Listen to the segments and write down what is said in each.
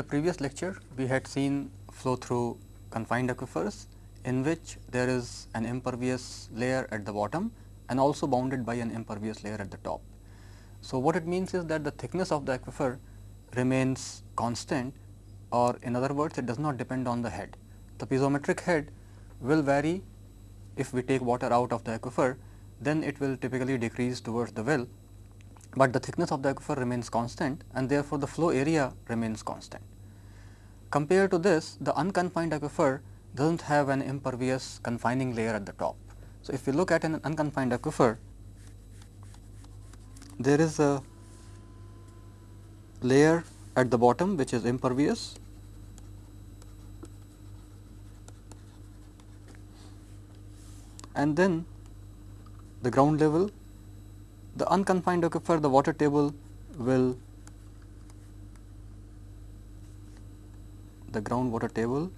The previous lecture, we had seen flow through confined aquifers in which there is an impervious layer at the bottom and also bounded by an impervious layer at the top. So, what it means is that the thickness of the aquifer remains constant or in other words it does not depend on the head. The piezometric head will vary if we take water out of the aquifer then it will typically decrease towards the well, but the thickness of the aquifer remains constant and therefore, the flow area remains constant. Compared to this the unconfined aquifer does not have an impervious confining layer at the top. So, if we look at an unconfined aquifer there is a layer at the bottom which is impervious and then the ground level the unconfined aquifer the water table will the groundwater table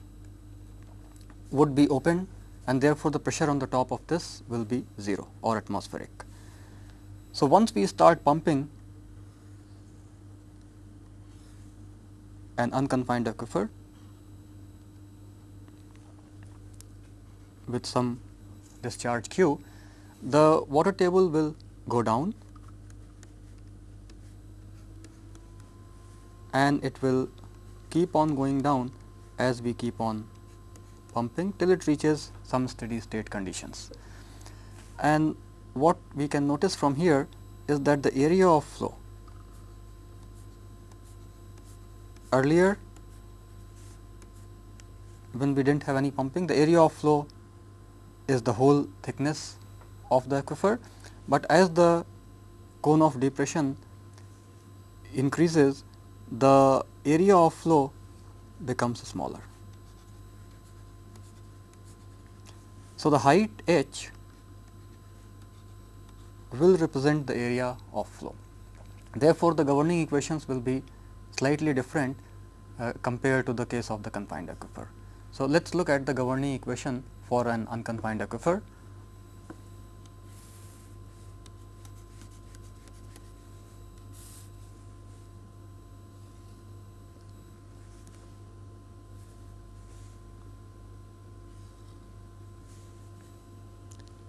would be open and therefore, the pressure on the top of this will be 0 or atmospheric. So, once we start pumping an unconfined aquifer with some discharge q, the water table will go down. And it will keep on going down as we keep on pumping till it reaches some steady state conditions. And what we can notice from here is that the area of flow. Earlier when we did not have any pumping the area of flow is the whole thickness of the aquifer, but as the cone of depression increases the area of flow becomes smaller. So, the height h will represent the area of flow. Therefore, the governing equations will be slightly different uh, compared to the case of the confined aquifer. So, let us look at the governing equation for an unconfined aquifer.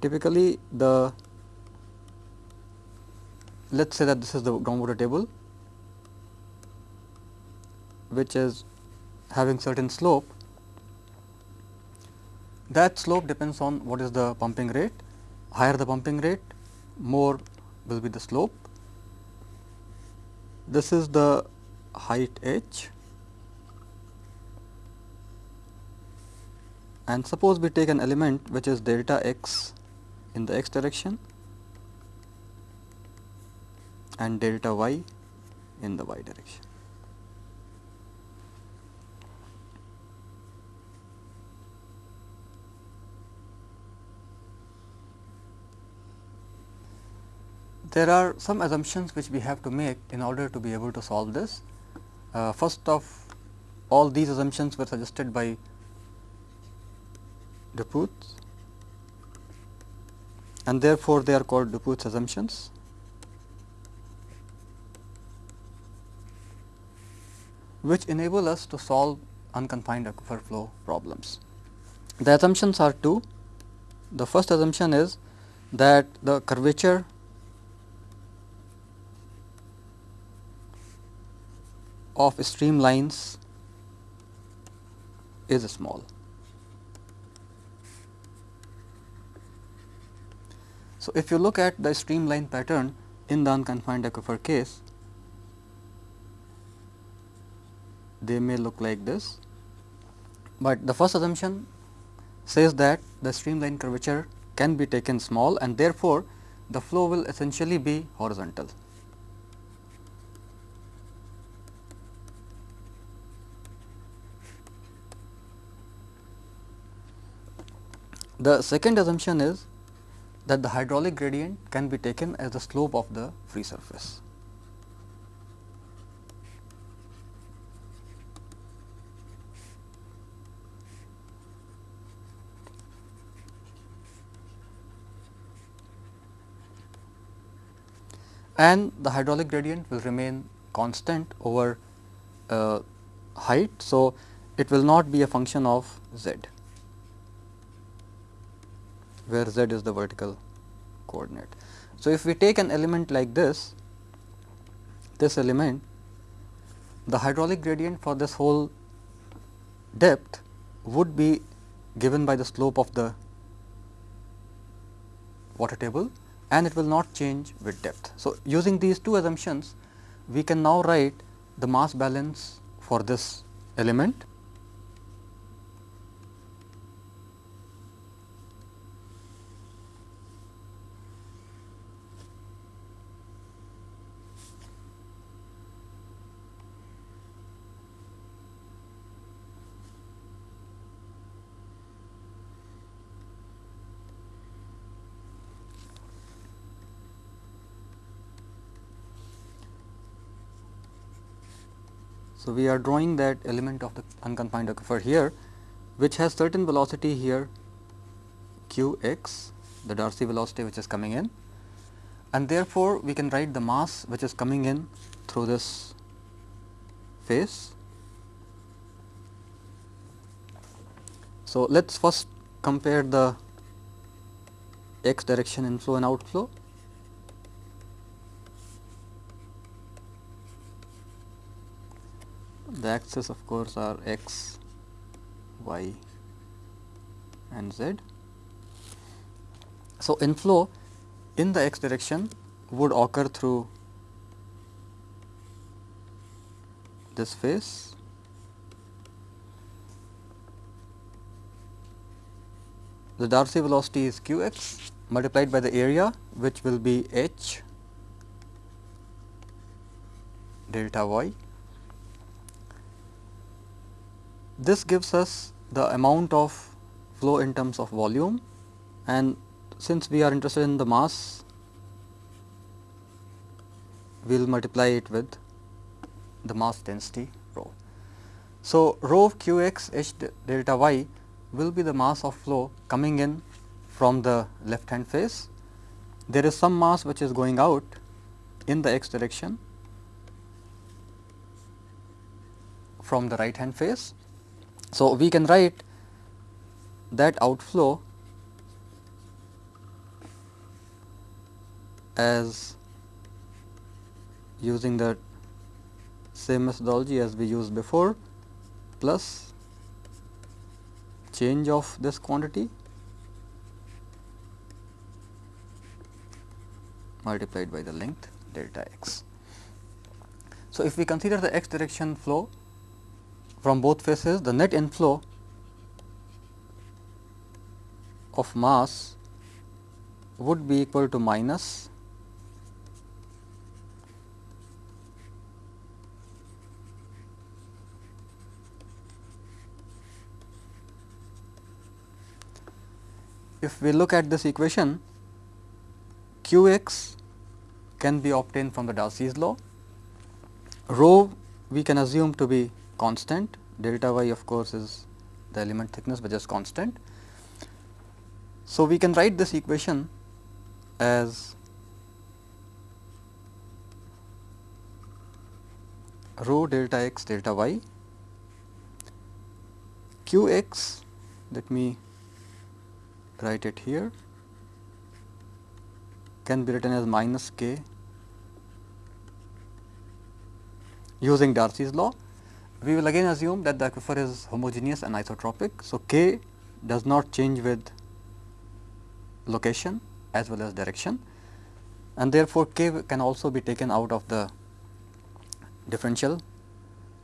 Typically, the let us say that this is the groundwater table which is having certain slope. That slope depends on what is the pumping rate. Higher the pumping rate, more will be the slope. This is the height h and suppose we take an element which is delta x in the x direction and delta y in the y direction. There are some assumptions which we have to make in order to be able to solve this. Uh, first of all these assumptions were suggested by Dupuit and therefore, they are called Dupuit's assumptions. which enable us to solve unconfined aquifer flow problems. The assumptions are two. The first assumption is that the curvature of streamlines is small. So, if you look at the streamline pattern in the unconfined aquifer case, they may look like this, but the first assumption says that the streamline curvature can be taken small and therefore, the flow will essentially be horizontal. The second assumption is that the hydraulic gradient can be taken as the slope of the free surface. and the hydraulic gradient will remain constant over uh, height. So, it will not be a function of z where z is the vertical coordinate. So, if we take an element like this, this element the hydraulic gradient for this whole depth would be given by the slope of the water table and it will not change with depth. So, using these two assumptions we can now write the mass balance for this element we are drawing that element of the unconfined aquifer here which has certain velocity here q x the Darcy velocity which is coming in and therefore, we can write the mass which is coming in through this face. So, let us first compare the x direction inflow and outflow the axes of course are x, y and z. So, inflow in the x direction would occur through this face the Darcy velocity is q x multiplied by the area which will be h delta y This gives us the amount of flow in terms of volume and since we are interested in the mass, we will multiply it with the mass density rho. So, rho of q x h delta y will be the mass of flow coming in from the left hand face. There is some mass which is going out in the x direction from the right hand face so, we can write that outflow as using the same methodology as we used before plus change of this quantity multiplied by the length delta x. So, if we consider the x direction flow from both faces the net inflow of mass would be equal to minus if we look at this equation q x can be obtained from the Darcy's law, rho we can assume to be constant delta y of course is the element thickness which is constant. So, we can write this equation as rho delta x delta y q x let me write it here can be written as minus k using Darcy's law we will again assume that the aquifer is homogeneous and isotropic. So, k does not change with location as well as direction and therefore, k can also be taken out of the differential.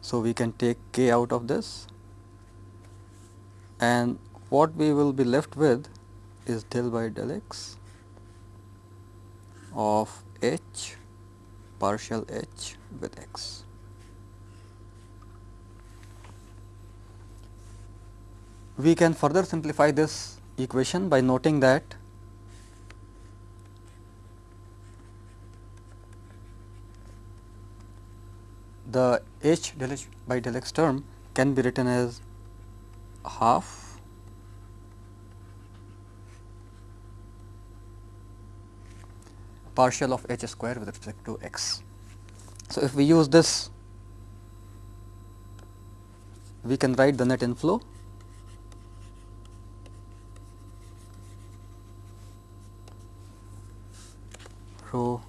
So, we can take k out of this and what we will be left with is del by del x of h partial h with x. We can further simplify this equation by noting that the h del h by del x term can be written as half partial of h square with respect to x. So, if we use this we can write the net inflow rho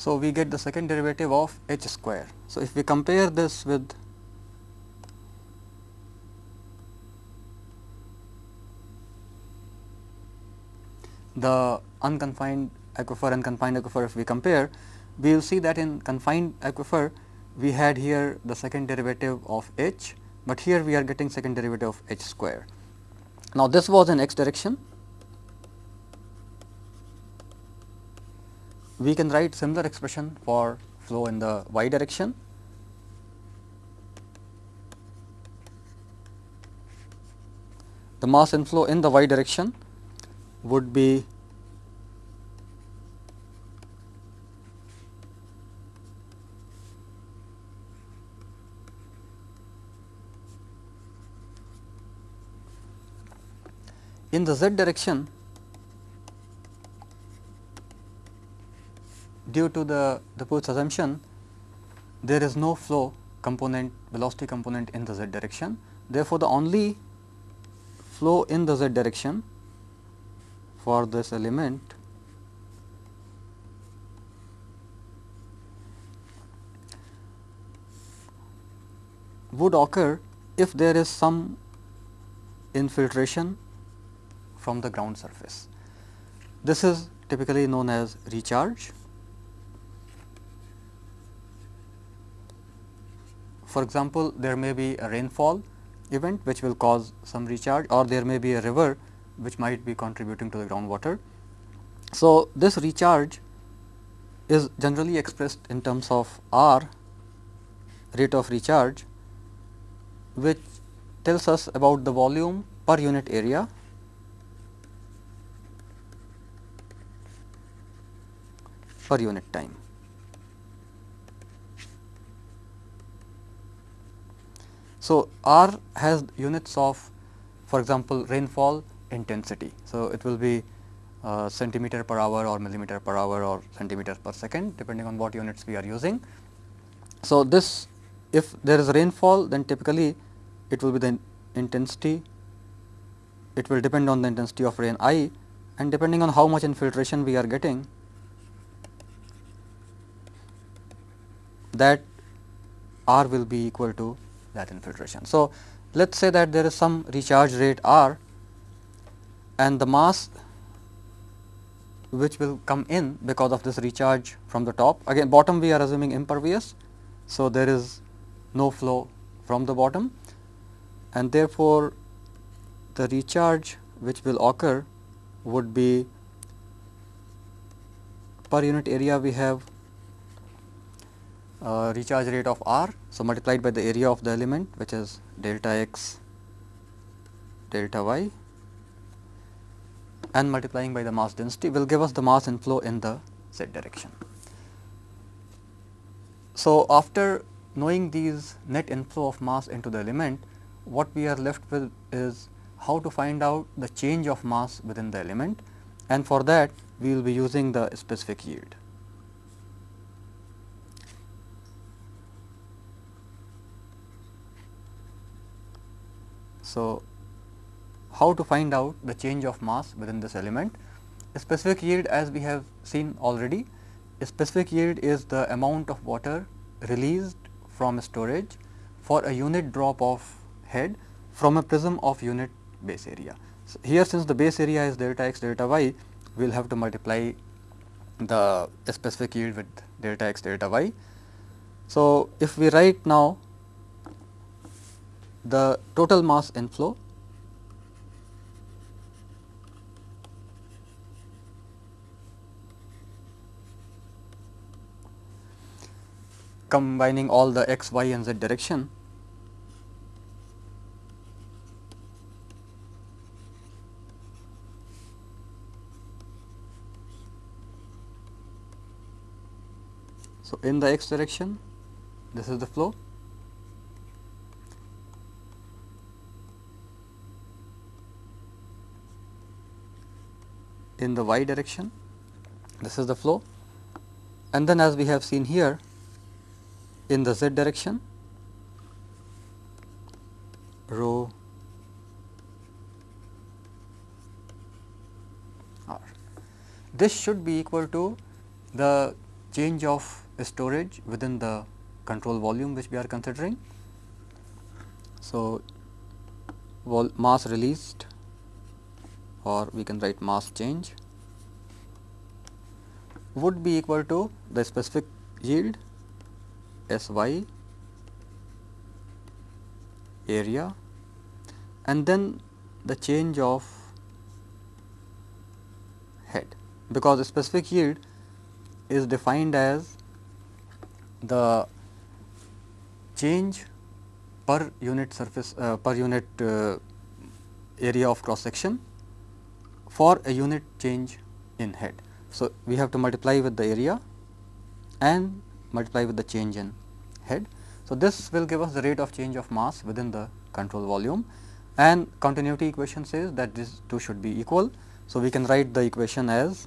So, we get the second derivative of h square. So, if we compare this with the unconfined aquifer and confined aquifer if we compare, we will see that in confined aquifer we had here the second derivative of h, but here we are getting second derivative of h square. Now, this was in x direction we can write similar expression for flow in the y direction. The mass inflow in the y direction would be in the z direction due to the Dupuit's assumption there is no flow component velocity component in the z direction. Therefore, the only flow in the z direction for this element would occur if there is some infiltration from the ground surface. This is typically known as recharge For example, there may be a rainfall event which will cause some recharge or there may be a river which might be contributing to the groundwater. So, this recharge is generally expressed in terms of R rate of recharge which tells us about the volume per unit area per unit time. So, R has units of for example, rainfall intensity. So, it will be uh, centimeter per hour or millimeter per hour or centimeter per second depending on what units we are using. So, this if there is rainfall then typically it will be the intensity it will depend on the intensity of rain I and depending on how much infiltration we are getting that R will be equal to that infiltration. So, let us say that there is some recharge rate R and the mass which will come in because of this recharge from the top again bottom we are assuming impervious. So, there is no flow from the bottom and therefore, the recharge which will occur would be per unit area we have uh, recharge rate of R. So, multiplied by the area of the element which is delta x delta y and multiplying by the mass density will give us the mass inflow in the z direction. So, after knowing these net inflow of mass into the element, what we are left with is how to find out the change of mass within the element and for that we will be using the specific yield. So, how to find out the change of mass within this element? A specific yield as we have seen already, a specific yield is the amount of water released from storage for a unit drop of head from a prism of unit base area. So, here since the base area is delta x delta y, we will have to multiply the specific yield with delta x delta y. So, if we write now the total mass inflow. Combining all the x, y and z direction. So, in the x direction this is the flow in the y direction, this is the flow and then as we have seen here in the z direction rho r. This should be equal to the change of storage within the control volume which we are considering. So, mass released or we can write mass change would be equal to the specific yield S y area and then the change of head because the specific yield is defined as the change per unit surface uh, per unit uh, area of cross section for a unit change in head. So, we have to multiply with the area and multiply with the change in head. So, this will give us the rate of change of mass within the control volume and continuity equation says that these two should be equal. So, we can write the equation as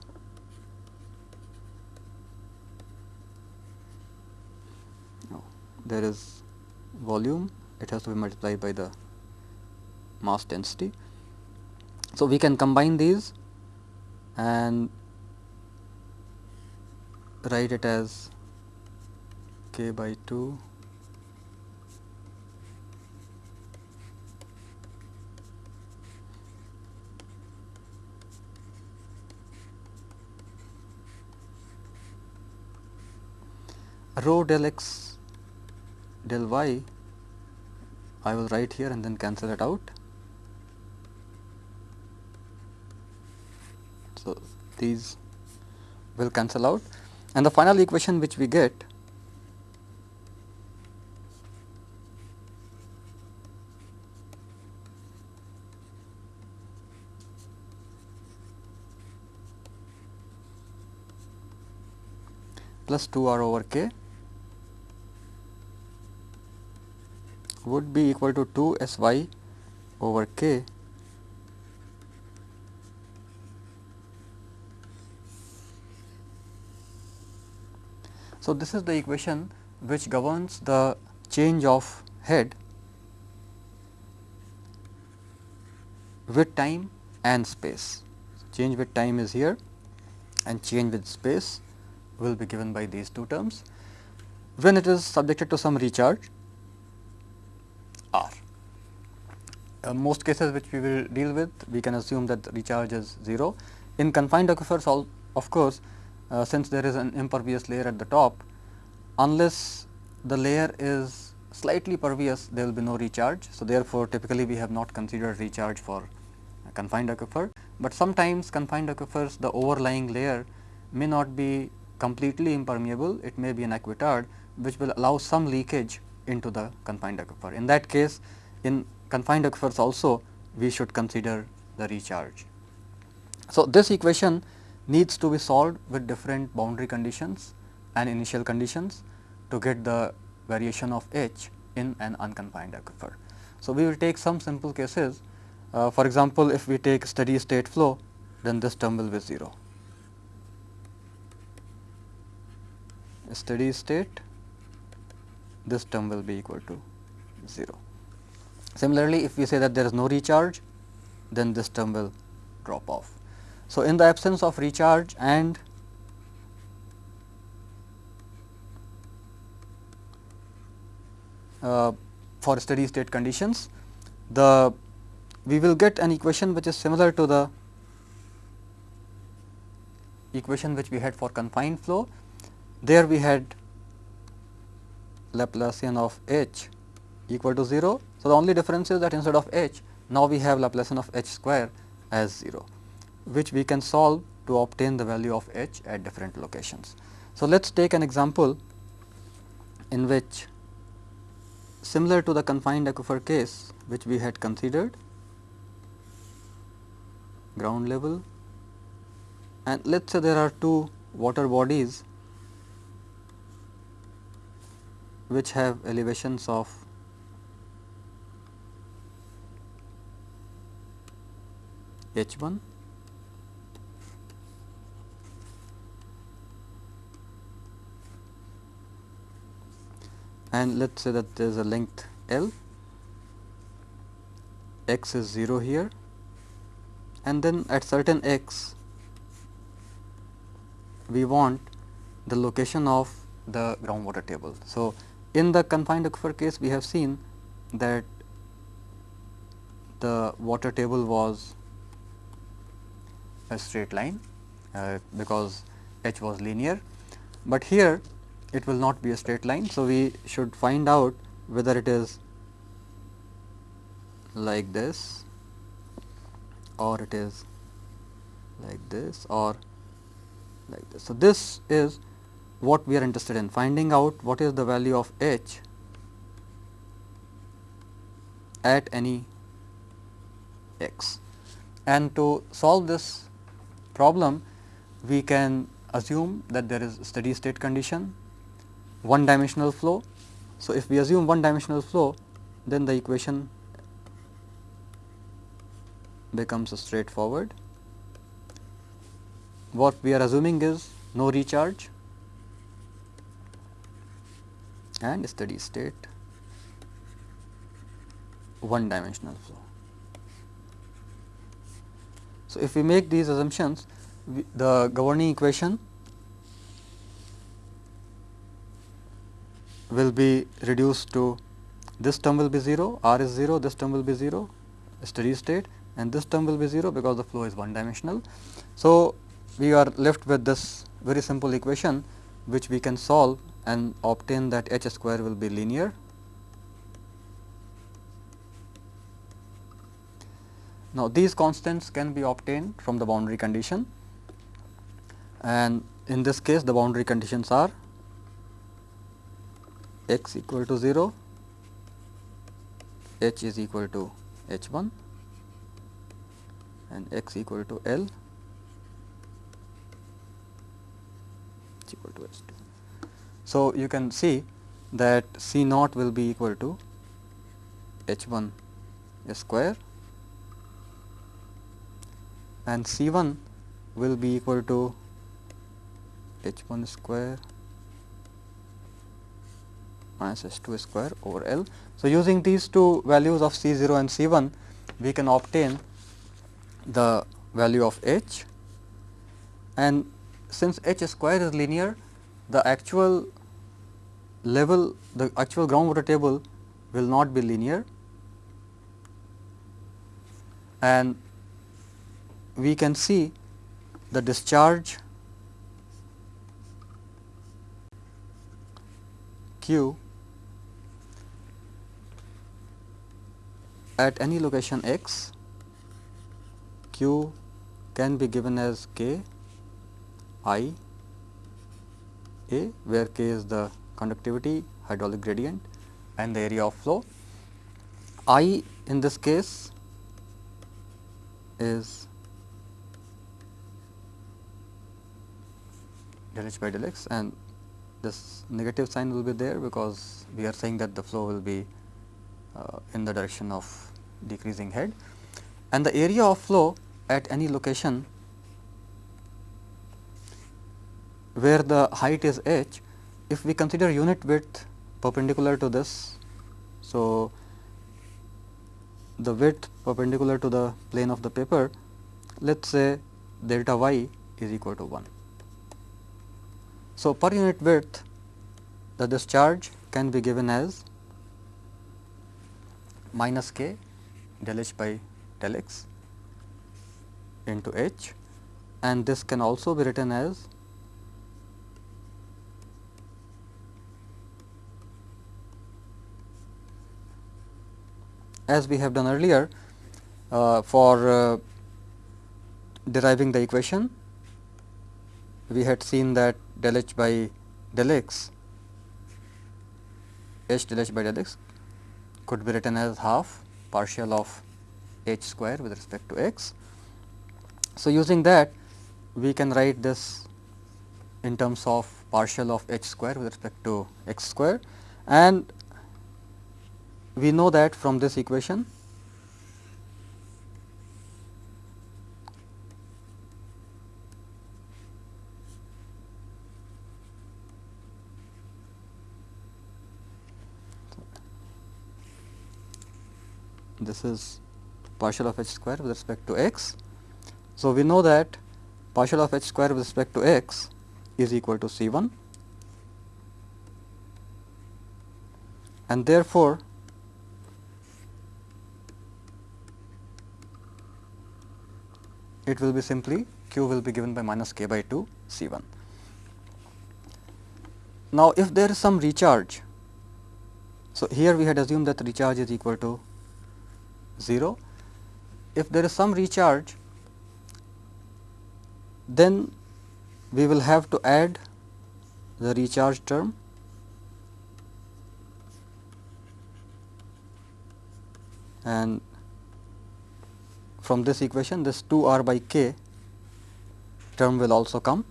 there is volume it has to be multiplied by the mass density. So, we can combine these and write it as k by 2 rho del x del y I will write here and then cancel it out. So, these will cancel out. And the final equation which we get plus 2 r over k would be equal to 2 s y over k So, this is the equation which governs the change of head with time and space. Change with time is here and change with space will be given by these two terms when it is subjected to some recharge R. Uh, most cases which we will deal with we can assume that recharge is 0. In confined aquifers all of course, uh, since there is an impervious layer at the top unless the layer is slightly pervious there will be no recharge. So, therefore, typically we have not considered recharge for confined aquifer, but sometimes confined aquifers the overlying layer may not be completely impermeable, it may be an aquitard which will allow some leakage into the confined aquifer. In that case in confined aquifers also we should consider the recharge. So, this equation needs to be solved with different boundary conditions and initial conditions to get the variation of H in an unconfined aquifer. So, we will take some simple cases uh, for example, if we take steady state flow then this term will be 0. Steady state this term will be equal to 0. Similarly, if we say that there is no recharge then this term will drop off. So, in the absence of recharge and uh, for steady state conditions, the we will get an equation which is similar to the equation which we had for confined flow. There we had Laplacian of h equal to 0. So, the only difference is that instead of h now we have Laplacian of h square as 0 which we can solve to obtain the value of h at different locations. So, let us take an example in which similar to the confined aquifer case which we had considered ground level and let us say there are two water bodies which have elevations of h 1 and let us say that there is a length L, x is 0 here. And then at certain x we want the location of the groundwater table. So, in the confined aquifer case we have seen that the water table was a straight line uh, because h was linear, but here it will not be a straight line. So, we should find out whether it is like this or it is like this or like this. So, this is what we are interested in finding out what is the value of h at any x. And to solve this problem, we can assume that there is steady state condition, one dimensional flow. So, if we assume one dimensional flow, then the equation becomes straightforward. What we are assuming is no recharge and steady state one dimensional flow. So, if we make these assumptions the governing equation will be reduced to this term will be 0, r is 0, this term will be 0, steady state and this term will be 0 because the flow is one dimensional. So, we are left with this very simple equation which we can solve and obtain that h square will be linear. Now, these constants can be obtained from the boundary condition and in this case the boundary conditions are x equal to 0, h is equal to h 1 and x equal to L equal to H 2. So, you can see that C naught will be equal to H 1 square and C 1 will be equal to H 1 square minus H 2 square over L. So, using these two values of C 0 and C 1 we can obtain the value of h and since h square is linear the actual level the actual groundwater table will not be linear and we can see the discharge q at any location x Q can be given as K I A where K is the conductivity hydraulic gradient and the area of flow. I in this case is del h by del x and this negative sign will be there because we are saying that the flow will be Uh, in the direction of decreasing head and the area of flow at any location where the height is h, if we consider unit width perpendicular to this. So, the width perpendicular to the plane of the paper, let us say delta y is equal to 1. So, per unit width the discharge can be given as minus k del h by del x into H. And this can also be written as as we have done earlier uh, for uh, deriving the equation we had seen that del h by del x h del h by del x could be written as half partial of h square with respect to x. So, using that we can write this in terms of partial of h square with respect to x square. And we know that from this equation this is partial of h square with respect to x. So, we know that partial of h square with respect to x is equal to C 1 and therefore, it will be simply q will be given by minus k by 2 C 1. Now, if there is some recharge, so here we had assumed that recharge is equal to 0. If there is some recharge, then we will have to add the recharge term and from this equation this 2 r by k term will also come.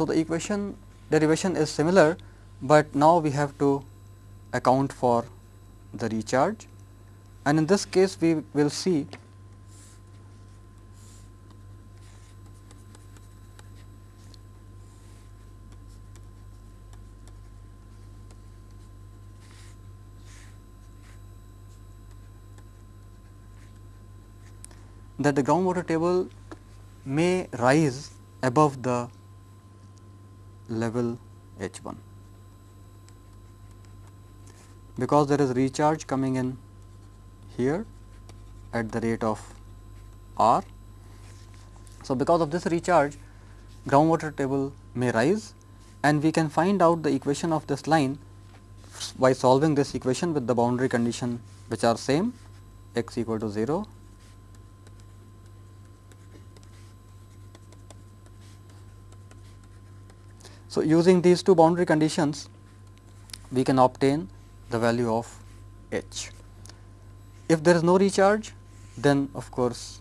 So, the equation derivation is similar, but now we have to account for the recharge. And in this case we will see that the groundwater table may rise above the level H 1 because there is recharge coming in here at the rate of R. So, because of this recharge groundwater table may rise and we can find out the equation of this line by solving this equation with the boundary condition which are same x equal to 0 So, using these two boundary conditions we can obtain the value of H. If there is no recharge then of course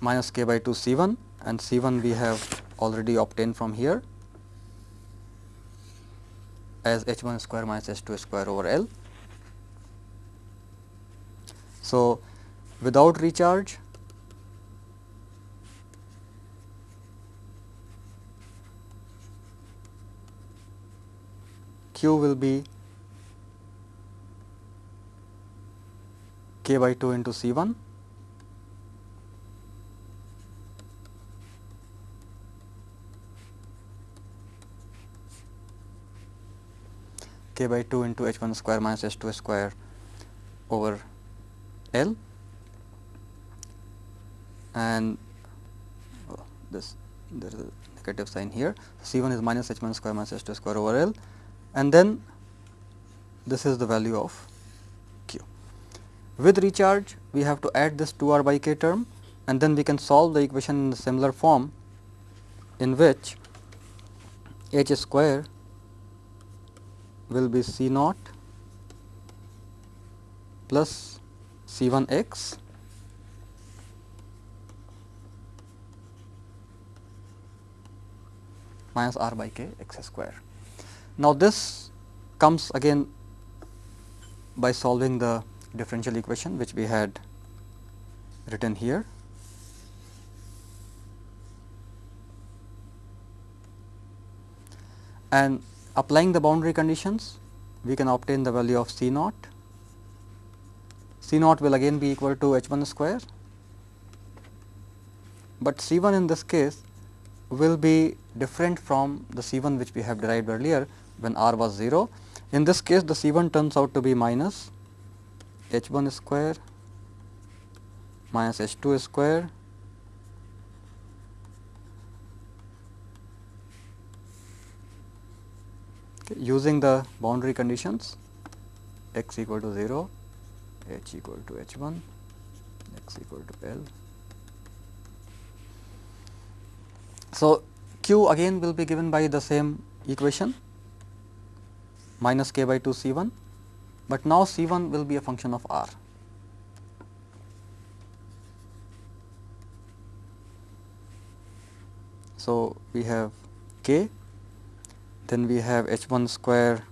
minus k by 2 C 1 and C 1 we have already obtained from here as H 1 square minus H 2 square over L. So, without recharge q will be k by 2 into C 1 k by 2 into h 1 square minus h 2 square over L. And oh, this there is a negative sign here. C 1 is minus h 1 square minus h 2 square over L and then this is the value of q. With recharge we have to add this 2 r by k term and then we can solve the equation in a similar form in which h square will be c naught plus c 1 x minus r by k x square. Now, this comes again by solving the differential equation which we had written here. And applying the boundary conditions, we can obtain the value of C naught. C naught will again be equal to H 1 square, but C 1 in this case will be different from the C 1 which we have derived earlier when r was 0. In this case the C 1 turns out to be minus h 1 square minus h 2 square okay, using the boundary conditions x equal to 0, h equal to h 1, x equal to L. So, q again will be given by the same equation minus k by 2 C 1, but now C 1 will be a function of r. So, we have k, then we have h 1 square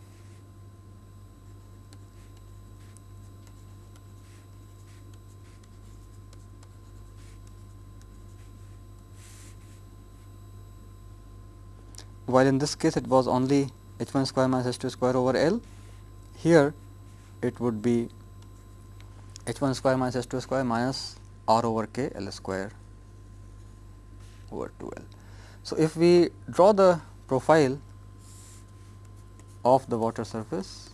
while in this case it was only h 1 square minus h 2 square over L. Here it would be h 1 square minus h 2 square minus r over k L square over 2 L. So, if we draw the profile of the water surface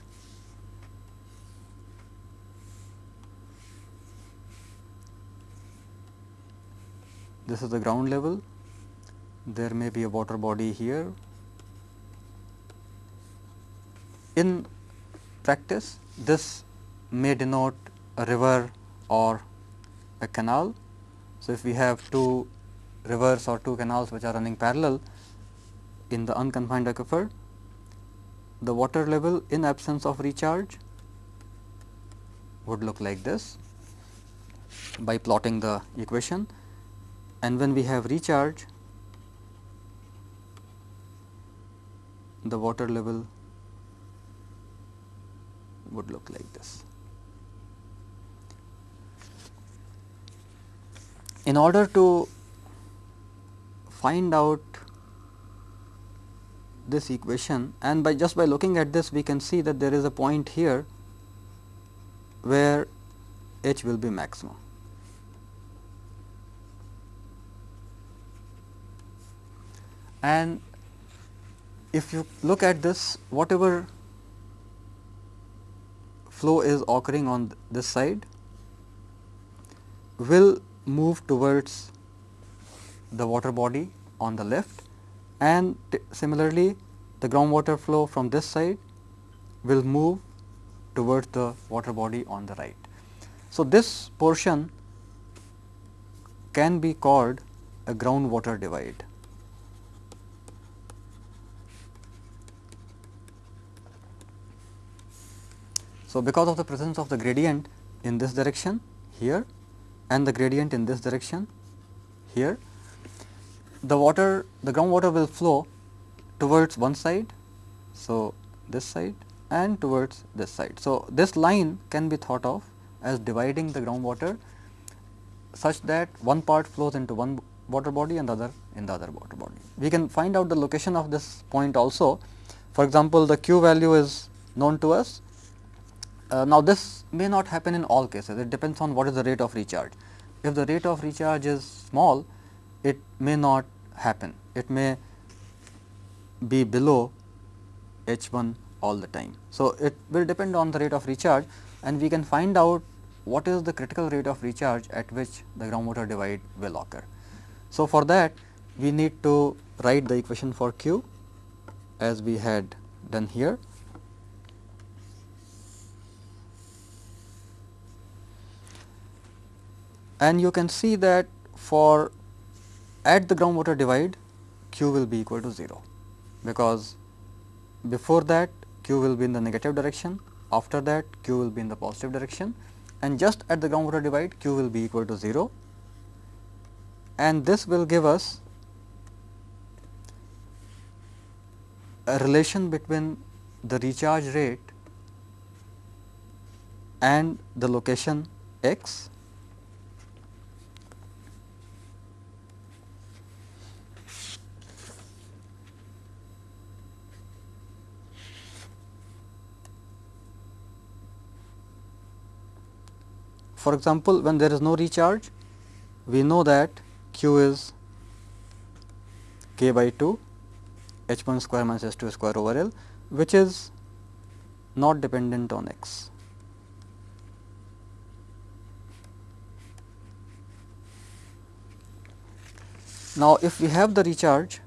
this is the ground level there may be a water body here in practice this may denote a river or a canal. So if we have two rivers or two canals which are running parallel in the unconfined aquifer, the water level in absence of recharge would look like this by plotting the equation. And when we have recharge the water level would look like this. In order to find out this equation and by just by looking at this we can see that there is a point here where h will be maximum. And if you look at this whatever flow is occurring on this side will move towards the water body on the left and similarly the groundwater flow from this side will move towards the water body on the right. So, this portion can be called a groundwater divide. So, because of the presence of the gradient in this direction here and the gradient in this direction here the water the groundwater will flow towards one side. So, this side and towards this side. So, this line can be thought of as dividing the groundwater such that one part flows into one water body and the other in the other water body. We can find out the location of this point also. For example, the q value is known to us. Uh, now, this may not happen in all cases, it depends on what is the rate of recharge. If the rate of recharge is small, it may not happen. It may be below H 1 all the time. So, it will depend on the rate of recharge and we can find out what is the critical rate of recharge at which the groundwater divide will occur. So, for that we need to write the equation for Q as we had done here. And you can see that for at the groundwater divide q will be equal to 0, because before that q will be in the negative direction, after that q will be in the positive direction. And just at the groundwater divide q will be equal to 0 and this will give us a relation between the recharge rate and the location x For example, when there is no recharge, we know that q is k by 2 h 1 square minus h 2 square over L, which is not dependent on x. Now, if we have the recharge,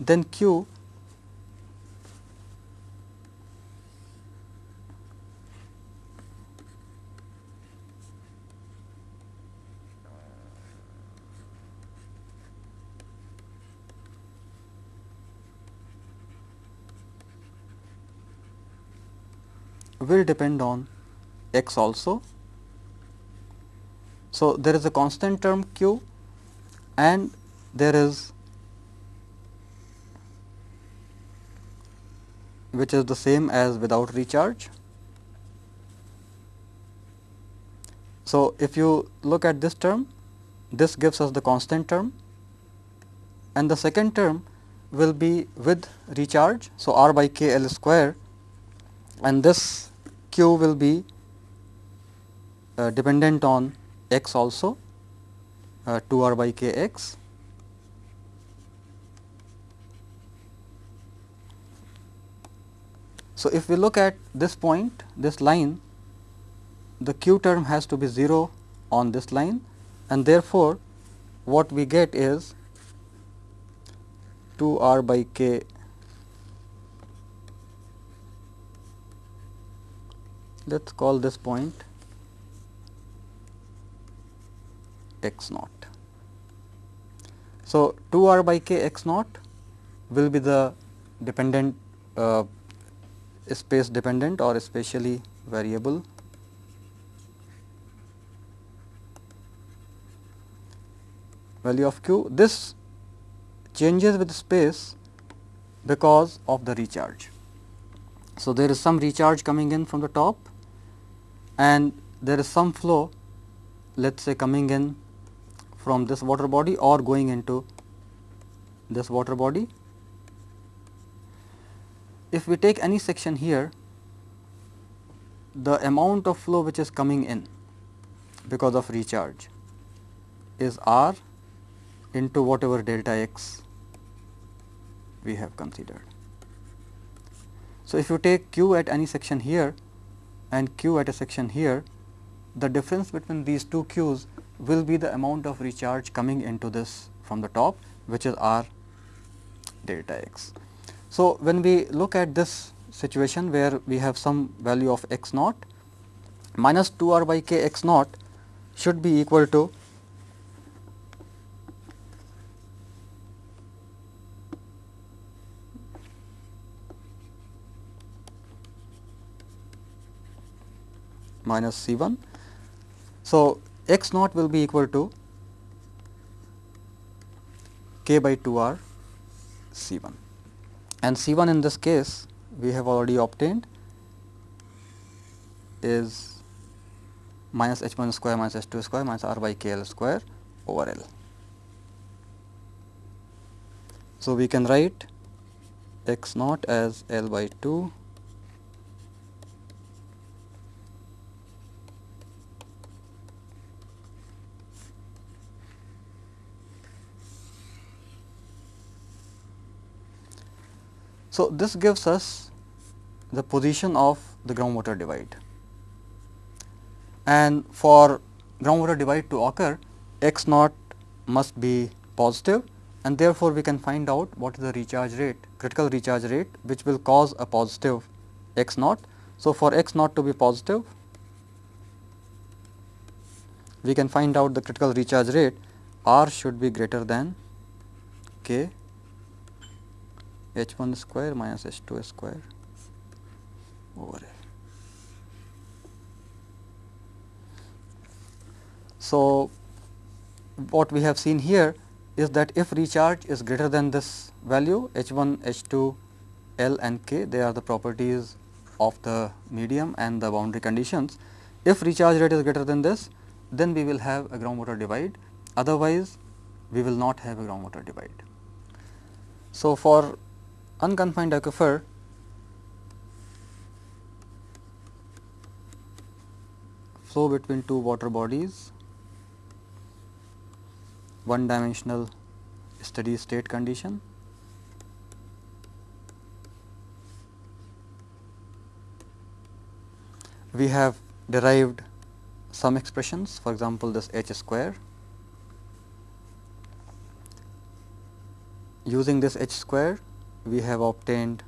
then q will depend on x also. So, there is a constant term q and there is which is the same as without recharge. So, if you look at this term, this gives us the constant term and the second term will be with recharge. So, R by k L square and this q will be uh, dependent on x also uh, 2 r by k x. So, if we look at this point this line the q term has to be 0 on this line and therefore, what we get is 2 r by k let us call this point x naught. So, 2 r by k x naught will be the dependent uh, space dependent or spatially variable value of q. This changes with space because of the recharge. So, there is some recharge coming in from the top and there is some flow let us say coming in from this water body or going into this water body. If we take any section here, the amount of flow which is coming in because of recharge is R into whatever delta x we have considered. So, if you take q at any section here and q at a section here, the difference between these two q's will be the amount of recharge coming into this from the top which is r delta x. So, when we look at this situation where we have some value of x naught minus 2 r by k x naught should be equal to minus C 1. So, x naught will be equal to k by 2 r C 1 and C 1 in this case we have already obtained is minus h 1 square minus h 2 square minus r by k l square over L. So, we can write x naught as L by 2 So, this gives us the position of the groundwater divide and for groundwater divide to occur x naught must be positive and therefore, we can find out what is the recharge rate critical recharge rate which will cause a positive x naught. So, for x naught to be positive we can find out the critical recharge rate R should be greater than k h 1 square minus h 2 square over L. So, what we have seen here is that if recharge is greater than this value h 1, h 2, L and k they are the properties of the medium and the boundary conditions. If recharge rate is greater than this then we will have a groundwater divide otherwise we will not have a groundwater divide. So, for unconfined aquifer flow between two water bodies. One dimensional steady state condition. We have derived some expressions for example this h square. Using this h square we have obtained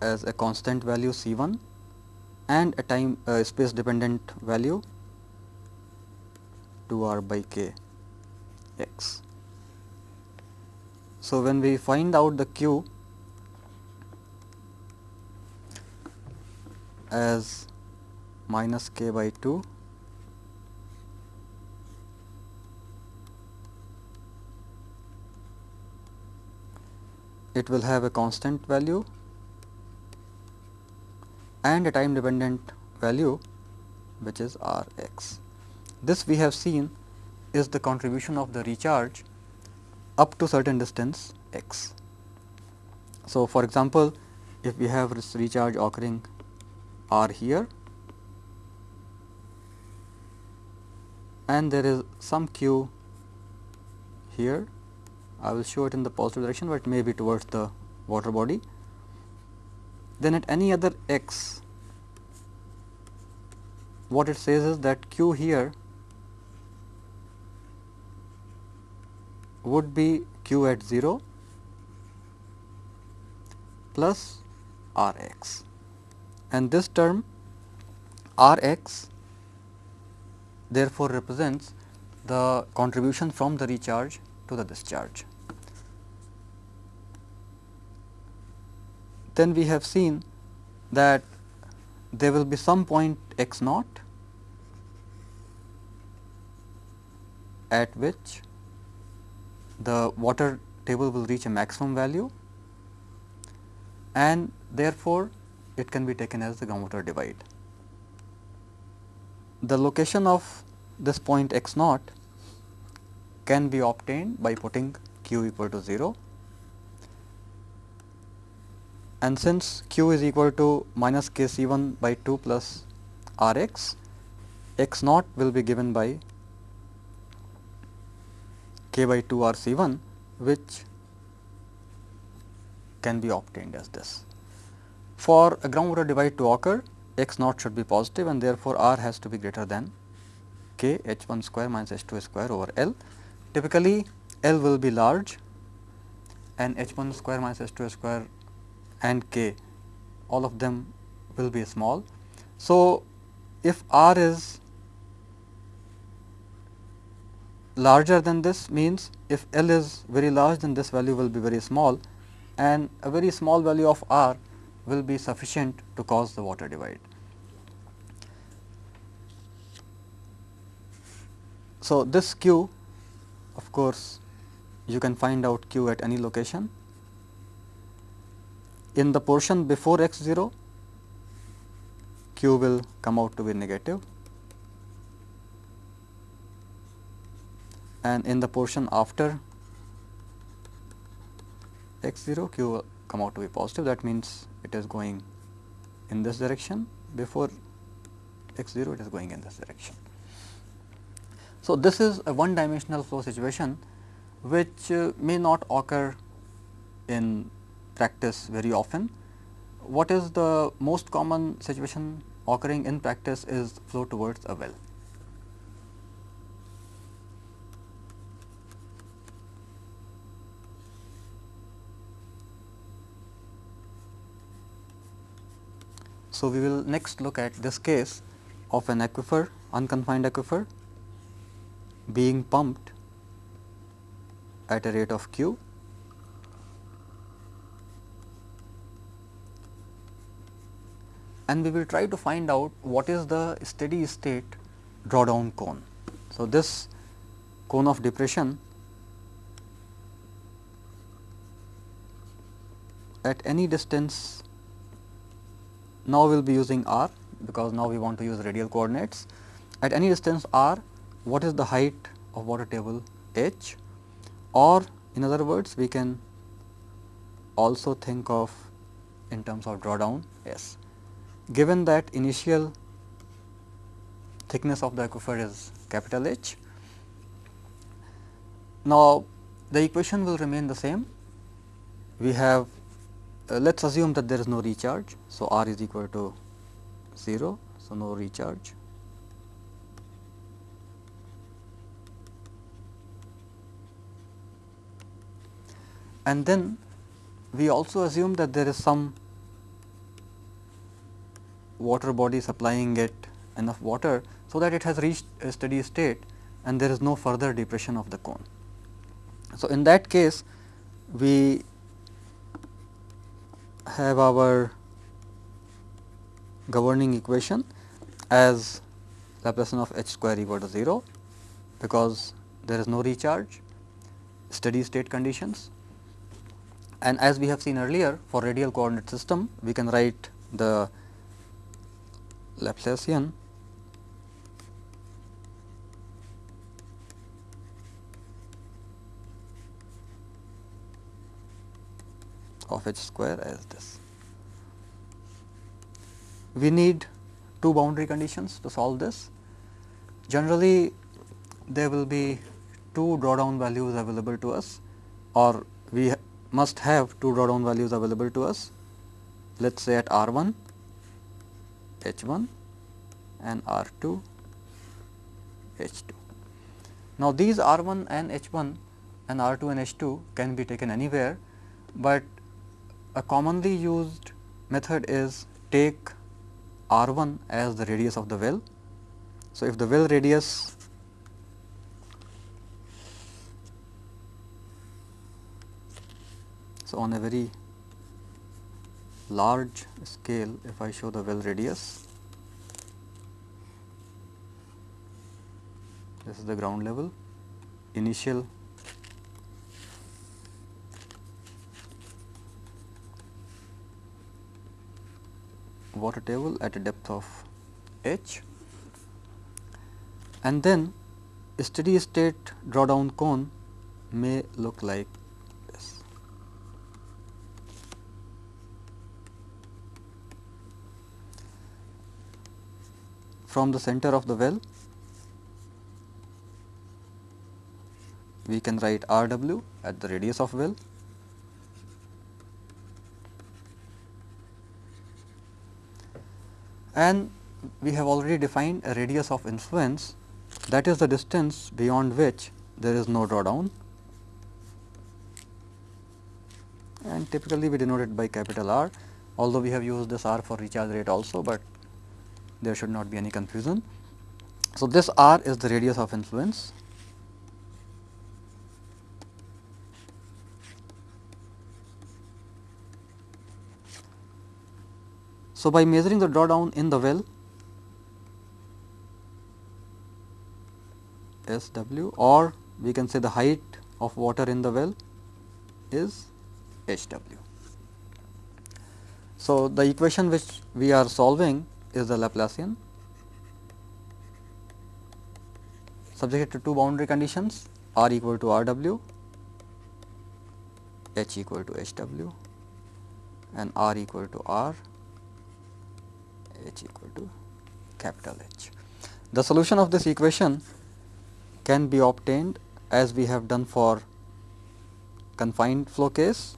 as a constant value C 1 and a time uh, space dependent value 2 r by k x. So, when we find out the q as minus k by 2 it will have a constant value and a time dependent value which is R x. this we have seen is the contribution of the recharge up to certain distance x. So, for example, if we have this recharge occurring r here and there is some q here, I will show it in the positive direction, but may be towards the water body. Then at any other x, what it says is that q here would be q at 0 plus r x and this term r x therefore represents the contribution from the recharge to the discharge. Then we have seen that there will be some point x naught at which the water table will reach a maximum value and therefore, it can be taken as the groundwater divide. The location of this point x naught can be obtained by putting q equal to 0 and since q is equal to minus k c 1 by 2 plus r x, x naught will be given by k by 2 r C 1 which can be obtained as this. For a groundwater divide to occur x naught should be positive and therefore, r has to be greater than k h 1 square minus h 2 square over L. Typically, L will be large and h 1 square minus h 2 square and k all of them will be small. So, if r is larger than this means if L is very large then this value will be very small and a very small value of R will be sufficient to cause the water divide. So, this q of course, you can find out q at any location. In the portion before x 0, q will come out to be negative. And in the portion after x 0 q will come out to be positive. That means it is going in this direction. Before x 0 it is going in this direction. So, this is a one dimensional flow situation which uh, may not occur in practice very often. What is the most common situation occurring in practice is flow towards a well. So, we will next look at this case of an aquifer unconfined aquifer being pumped at a rate of q and we will try to find out what is the steady state drawdown cone. So, this cone of depression at any distance now, we will be using r because now we want to use radial coordinates. At any distance r, what is the height of water table h or in other words we can also think of in terms of drawdown S. Given that initial thickness of the aquifer is capital H, now the equation will remain the same. We have uh, let us assume that there is no recharge. So, R is equal to 0. So, no recharge. And then we also assume that there is some water body supplying it enough water, so that it has reached a steady state and there is no further depression of the cone. So, in that case we have our governing equation as Laplacian of h square equal to 0 because there is no recharge steady state conditions and as we have seen earlier for radial coordinate system we can write the Laplacian of h square as this. We need two boundary conditions to solve this. Generally, there will be two drawdown values available to us or we ha must have two drawdown values available to us, let us say at R 1 H 1 and R 2, H 2. Now, these R 1 and H 1 and R 2 and H 2 can be taken anywhere, but a commonly used method is take R 1 as the radius of the well. So, if the well radius So, on a very large scale if I show the well radius. This is the ground level. Initial water table at a depth of h. And then steady state drawdown cone may look like from the center of the well. We can write R w at the radius of well. And we have already defined a radius of influence. That is the distance beyond which there is no drawdown. And typically we denote it by capital R although we have used this R for recharge rate also, but there should not be any confusion. So, this r is the radius of influence So, by measuring the drawdown in the well S w or we can say the height of water in the well is H w. So, the equation which we are solving is the Laplacian subject to two boundary conditions r equal to r w, h equal to h w and r equal to r, h equal to capital H. The solution of this equation can be obtained as we have done for confined flow case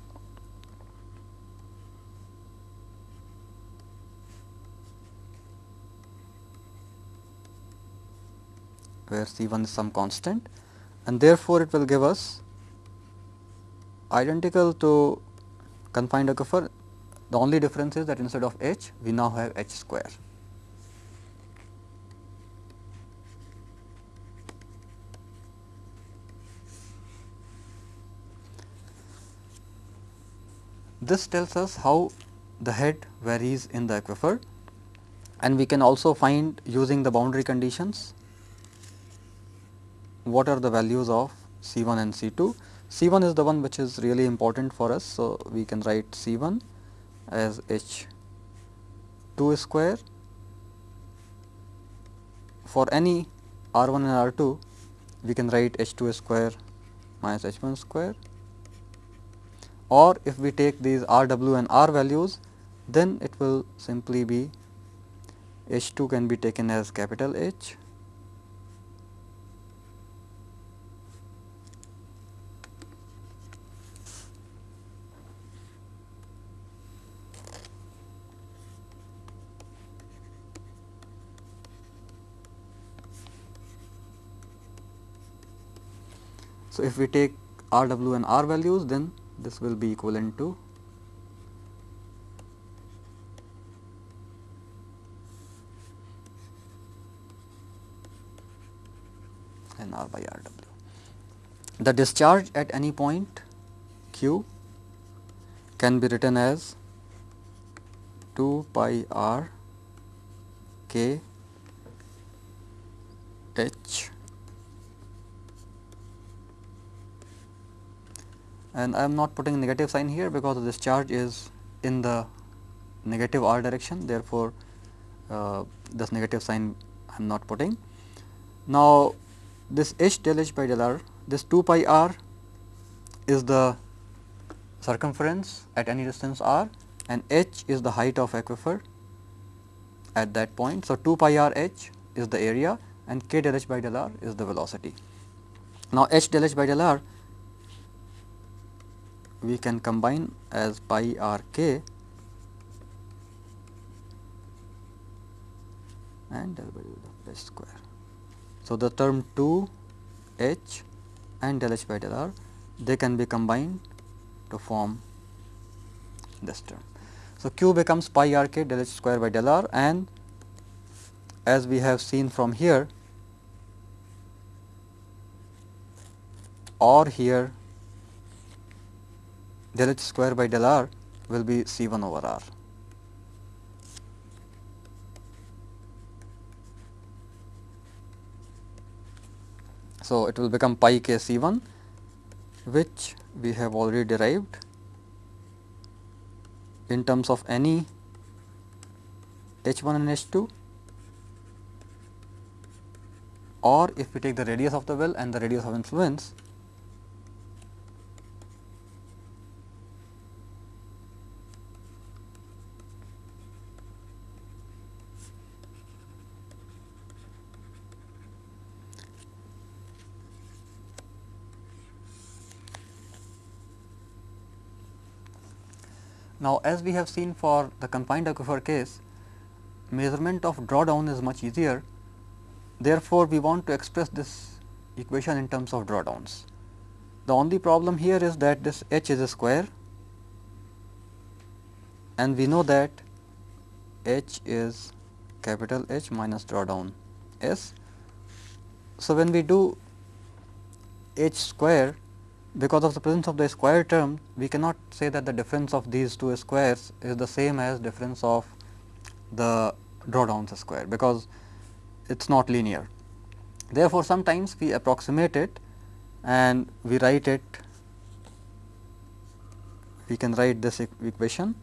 where C 1 is some constant and therefore, it will give us identical to confined aquifer. The only difference is that instead of h we now have h square. This tells us how the head varies in the aquifer and we can also find using the boundary conditions what are the values of C 1 and C 2. C 1 is the one which is really important for us. So, we can write C 1 as H 2 square for any R 1 and R 2 we can write H 2 square minus H 1 square or if we take these R w and R values then it will simply be H 2 can be taken as capital H So, if we take R w and R values then this will be equivalent to n R by R w. The discharge at any point q can be written as 2 pi r k h and I am not putting negative sign here because this charge is in the negative r direction therefore, uh, this negative sign I am not putting. Now, this h del h by del r this 2 pi r is the circumference at any distance r and h is the height of aquifer at that point. So, 2 pi r h is the area and k del h by del r is the velocity. Now, h del h by del r we can combine as pi r k and del by del square. So, the term 2 h and del h by del r they can be combined to form this term. So, q becomes pi r k del h square by del r and as we have seen from here or here del h square by del r will be C 1 over r. So, it will become pi k C 1 which we have already derived in terms of any h 1 and h 2 or if we take the radius of the well and the radius of influence Now, as we have seen for the confined aquifer case, measurement of drawdown is much easier. Therefore, we want to express this equation in terms of drawdowns. The only problem here is that this h is a square and we know that h is capital H minus drawdown S. So, when we do h square because of the presence of the square term we cannot say that the difference of these two squares is the same as difference of the drawdowns square because it is not linear. Therefore, sometimes we approximate it and we write it we can write this equation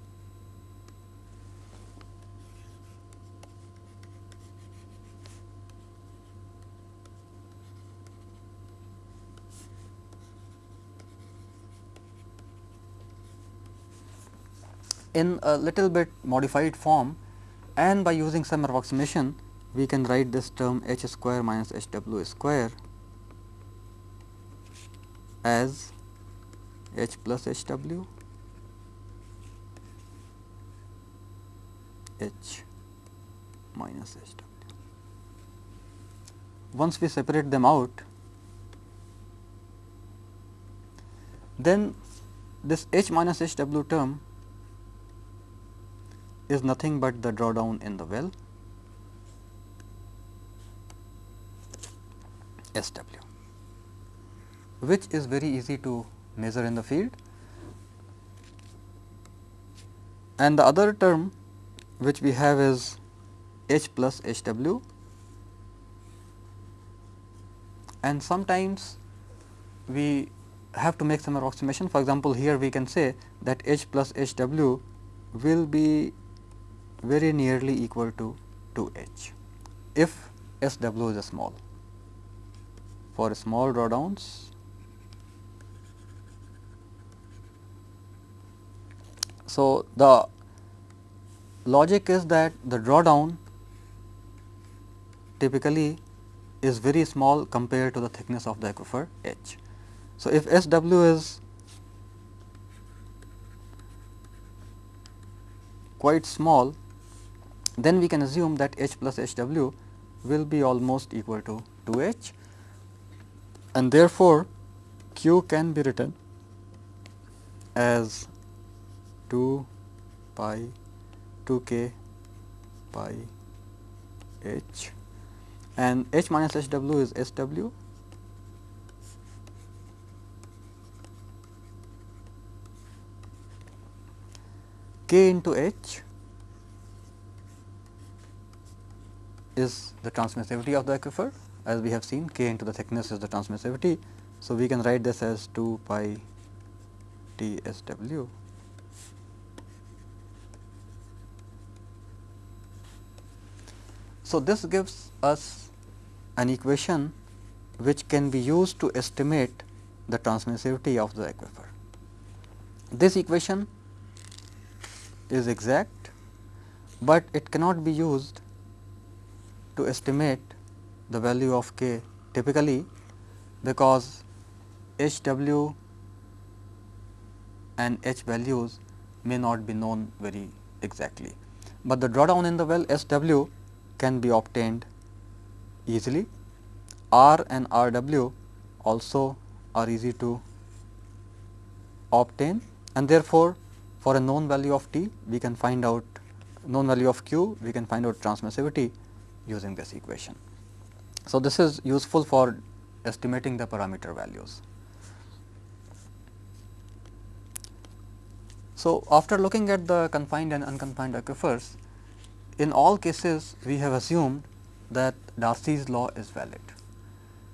in a little bit modified form and by using some approximation we can write this term h square minus h w square as h plus h w h minus h w. Once we separate them out, then this h minus h w term is nothing but the drawdown in the well S w, which is very easy to measure in the field. And the other term which we have is H plus H w and sometimes we have to make some approximation. For example, here we can say that H plus H w will be very nearly equal to 2 h if S w is small. For small drawdowns, so the logic is that the drawdown typically is very small compared to the thickness of the aquifer h. So, if S w is quite small then we can assume that H plus H w will be almost equal to 2 H. And therefore, Q can be written as 2 pi 2 k pi h. And h minus h w is s w. K into h is the transmissivity of the aquifer as we have seen k into the thickness is the transmissivity. So, we can write this as 2 pi T S W So, this gives us an equation which can be used to estimate the transmissivity of the aquifer. This equation is exact, but it cannot be used to estimate the value of k typically because H w and H values may not be known very exactly, but the drawdown in the well S w can be obtained easily. R and R w also are easy to obtain and therefore, for a known value of t we can find out known value of q we can find out transmissivity using this equation. So, this is useful for estimating the parameter values. So, after looking at the confined and unconfined aquifers, in all cases we have assumed that Darcy's law is valid.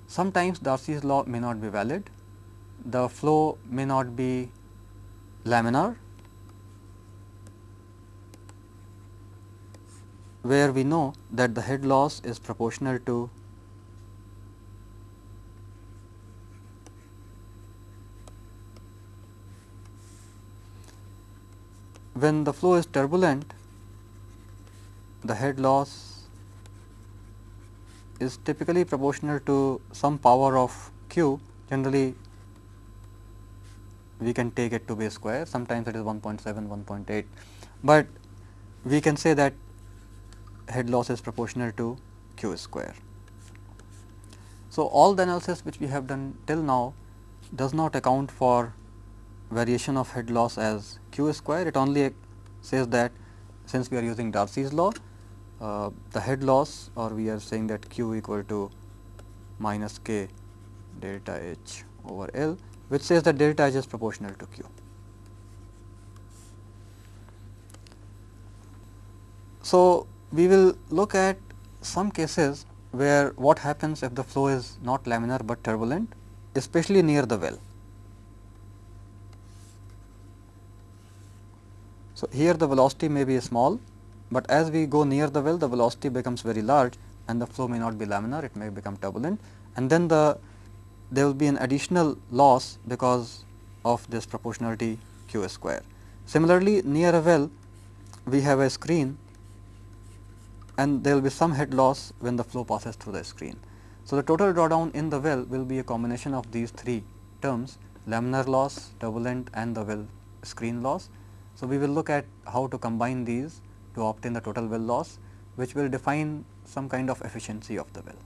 Sometimes Darcy's law may not be valid, the flow may not be laminar, where we know that the head loss is proportional to when the flow is turbulent, the head loss is typically proportional to some power of q. Generally we can take it to be square. Sometimes it is 1.7 1.8, but we can say that head loss is proportional to q square. So, all the analysis which we have done till now does not account for variation of head loss as q square, it only says that since we are using Darcy's law, uh, the head loss or we are saying that q equal to minus k delta h over L, which says that delta h is proportional to q. So, we will look at some cases where what happens if the flow is not laminar, but turbulent especially near the well. So, here the velocity may be small, but as we go near the well the velocity becomes very large and the flow may not be laminar it may become turbulent and then the there will be an additional loss because of this proportionality q square. Similarly, near a well we have a screen and there will be some head loss when the flow passes through the screen. So, the total drawdown in the well will be a combination of these three terms laminar loss, turbulent and the well screen loss. So, we will look at how to combine these to obtain the total well loss which will define some kind of efficiency of the well.